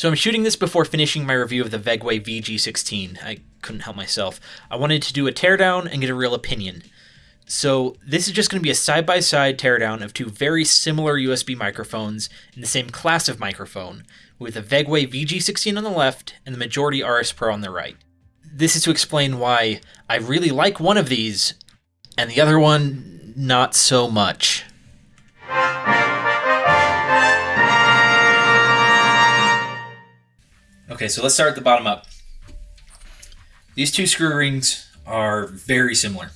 So I'm shooting this before finishing my review of the Vegway VG16. I couldn't help myself. I wanted to do a teardown and get a real opinion. So this is just going to be a side-by-side teardown of two very similar USB microphones in the same class of microphone, with the Vegway VG16 on the left and the Majority RS Pro on the right. This is to explain why I really like one of these and the other one not so much. Okay, so let's start at the bottom up. These two screw rings are very similar.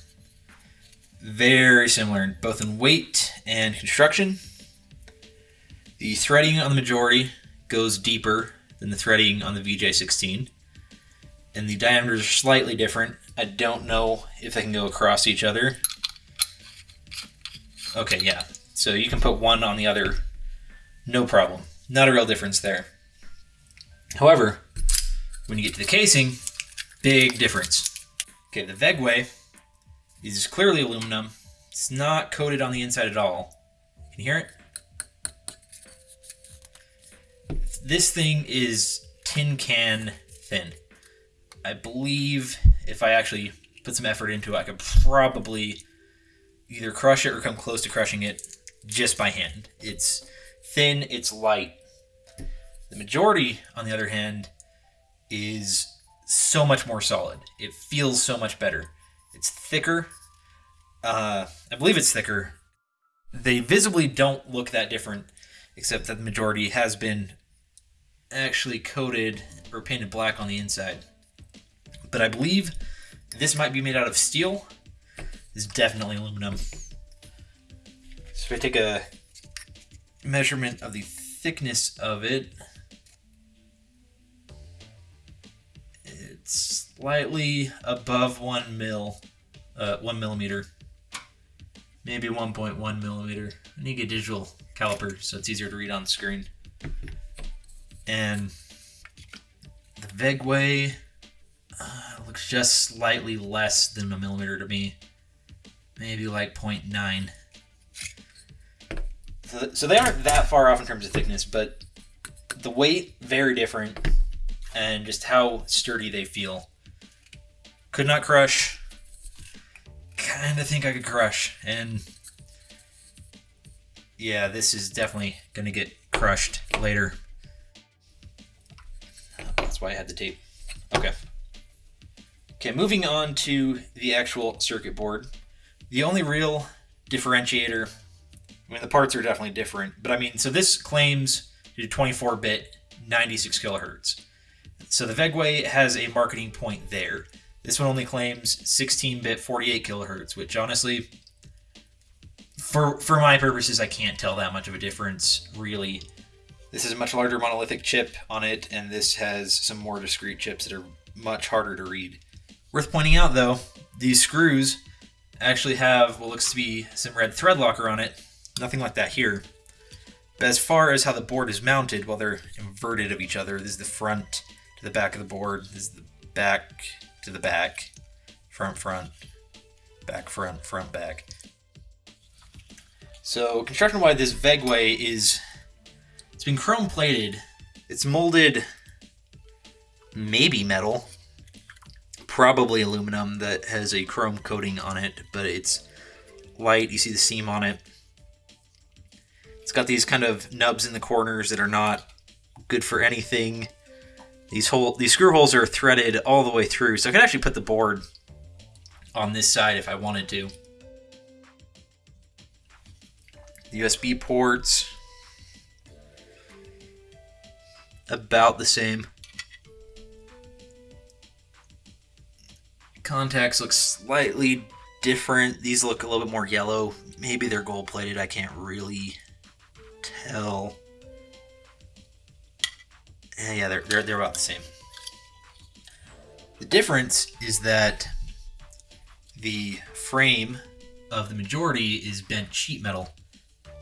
Very similar, both in weight and construction. The threading on the majority goes deeper than the threading on the VJ16. And the diameters are slightly different. I don't know if they can go across each other. Okay, yeah. So you can put one on the other, no problem. Not a real difference there. However, when you get to the casing, big difference. Okay, the Vegway is clearly aluminum. It's not coated on the inside at all. Can you hear it? This thing is tin can thin. I believe if I actually put some effort into it, I could probably either crush it or come close to crushing it just by hand. It's thin, it's light. The majority, on the other hand, is so much more solid. It feels so much better. It's thicker. Uh, I believe it's thicker. They visibly don't look that different, except that the majority has been actually coated or painted black on the inside. But I believe this might be made out of steel. This is definitely aluminum. So if I take a measurement of the thickness of it, slightly above one mil, uh, one millimeter, maybe 1.1 millimeter. I need a digital caliper so it's easier to read on the screen. And the Vegway uh, looks just slightly less than a millimeter to me, maybe like 0.9. So, so they aren't that far off in terms of thickness, but the weight very different and just how sturdy they feel. Could not crush. Kind of think I could crush. And yeah, this is definitely going to get crushed later. That's why I had the tape. Okay. Okay, moving on to the actual circuit board. The only real differentiator, I mean, the parts are definitely different, but I mean, so this claims to do 24 bit, 96 kilohertz. So the Vegway has a marketing point there. This one only claims 16-bit 48 kilohertz, which honestly, for for my purposes, I can't tell that much of a difference really. This is a much larger monolithic chip on it, and this has some more discrete chips that are much harder to read. Worth pointing out though, these screws actually have what looks to be some red thread locker on it. Nothing like that here. But as far as how the board is mounted, well, they're inverted of each other. This is the front the back of the board. Is the back to the back, front, front, back, front, front, back. So construction-wise, this Vegway is, it's been chrome plated. It's molded maybe metal, probably aluminum that has a chrome coating on it, but it's light. You see the seam on it. It's got these kind of nubs in the corners that are not good for anything. These hole these screw holes are threaded all the way through, so I could actually put the board on this side if I wanted to. The USB ports about the same. Contacts look slightly different. These look a little bit more yellow. Maybe they're gold plated. I can't really tell. Yeah, they're, they're, they're about the same. The difference is that the frame of the majority is bent sheet metal.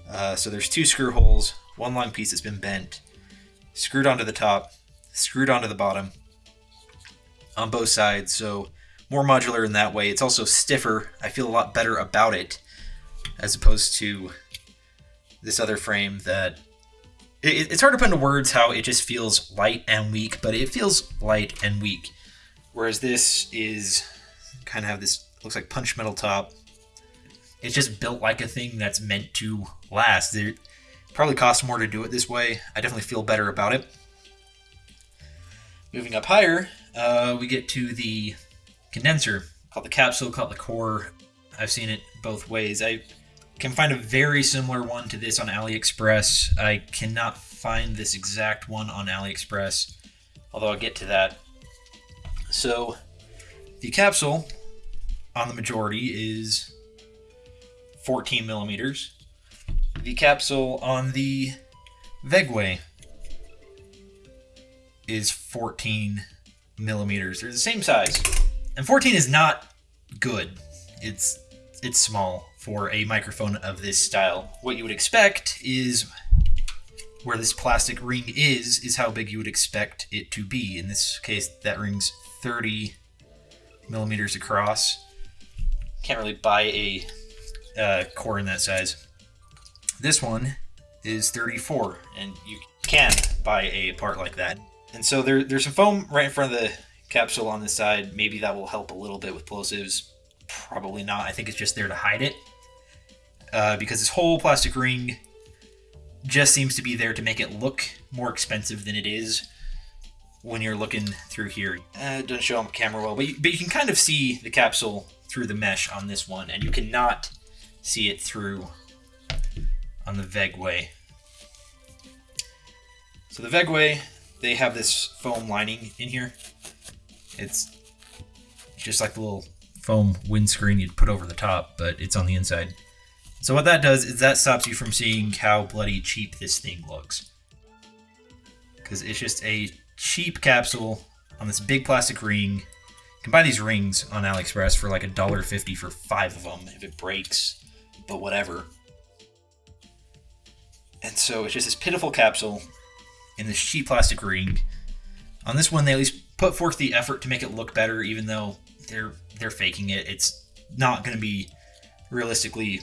Uh, so there's two screw holes, one long piece that's been bent, screwed onto the top, screwed onto the bottom on both sides. So more modular in that way. It's also stiffer. I feel a lot better about it as opposed to this other frame that it, it's hard to put into words how it just feels light and weak, but it feels light and weak. Whereas this is kind of have this looks like punch metal top. It's just built like a thing that's meant to last. It probably costs more to do it this way. I definitely feel better about it. Moving up higher, uh, we get to the condenser, called the capsule, called the core. I've seen it both ways. I can find a very similar one to this on AliExpress. I cannot find this exact one on AliExpress, although I'll get to that. So, the capsule on the majority is 14 millimeters. The capsule on the Vegway is 14 millimeters. They're the same size. And 14 is not good. It's it's small for a microphone of this style. What you would expect is where this plastic ring is, is how big you would expect it to be. In this case, that ring's 30 millimeters across. Can't really buy a uh, core in that size. This one is 34, and you can buy a part like that. And so there, there's some foam right in front of the capsule on the side. Maybe that will help a little bit with plosives. Probably not. I think it's just there to hide it. Uh, because this whole plastic ring just seems to be there to make it look more expensive than it is when you're looking through here. Uh, it doesn't show on camera well, but you, but you can kind of see the capsule through the mesh on this one, and you cannot see it through on the Vegway. So the Vegway they have this foam lining in here. It's just like the little foam windscreen you'd put over the top, but it's on the inside. So what that does is that stops you from seeing how bloody cheap this thing looks. Because it's just a cheap capsule on this big plastic ring. You can buy these rings on AliExpress for like a dollar fifty for five of them if it breaks, but whatever. And so it's just this pitiful capsule in this cheap plastic ring. On this one, they at least put forth the effort to make it look better, even though they're they're faking it. It's not going to be realistically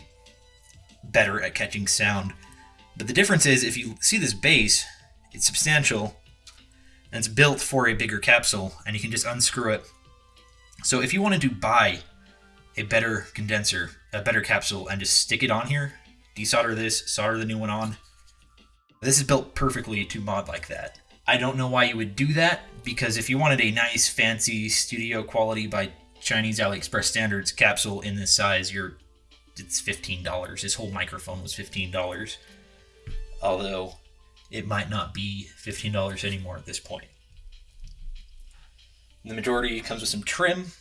better at catching sound. But the difference is, if you see this base, it's substantial, and it's built for a bigger capsule, and you can just unscrew it. So if you wanted to buy a better condenser, a better capsule, and just stick it on here, desolder this, solder the new one on, this is built perfectly to mod like that. I don't know why you would do that, because if you wanted a nice, fancy, studio quality by Chinese AliExpress standards capsule in this size, you're it's $15. This whole microphone was $15. Although it might not be $15 anymore at this point. The majority comes with some trim,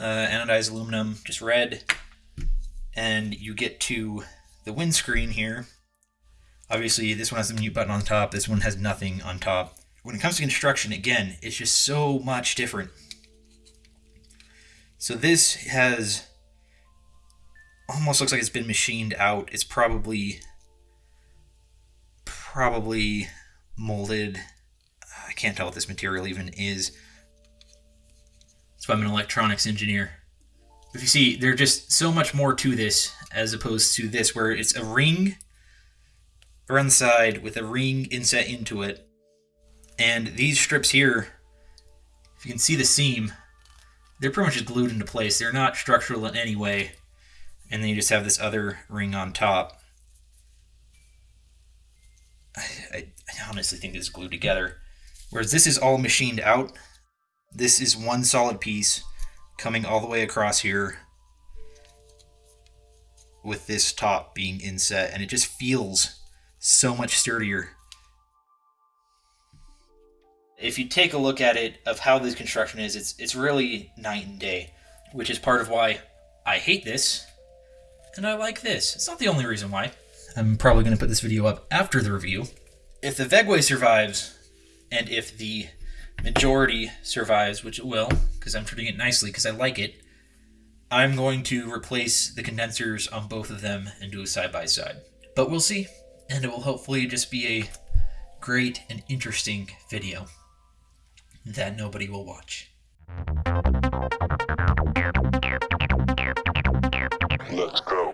uh, anodized aluminum, just red, and you get to the windscreen here, Obviously, this one has the mute button on top. This one has nothing on top. When it comes to construction, again, it's just so much different. So this has almost looks like it's been machined out. It's probably probably molded. I can't tell what this material even is. So I'm an electronics engineer. If you see, there's just so much more to this as opposed to this, where it's a ring around the side with a ring inset into it. And these strips here, if you can see the seam, they're pretty much just glued into place. They're not structural in any way. And then you just have this other ring on top. I, I, I honestly think it's glued together. Whereas this is all machined out. This is one solid piece coming all the way across here with this top being inset and it just feels so much sturdier. If you take a look at it of how this construction is, it's it's really night and day, which is part of why I hate this and I like this. It's not the only reason why. I'm probably going to put this video up after the review. If the Vegway survives, and if the majority survives, which it will, because I'm treating it nicely because I like it, I'm going to replace the condensers on both of them and do a side-by-side. -side. But we'll see and it will hopefully just be a great and interesting video that nobody will watch. Let's go.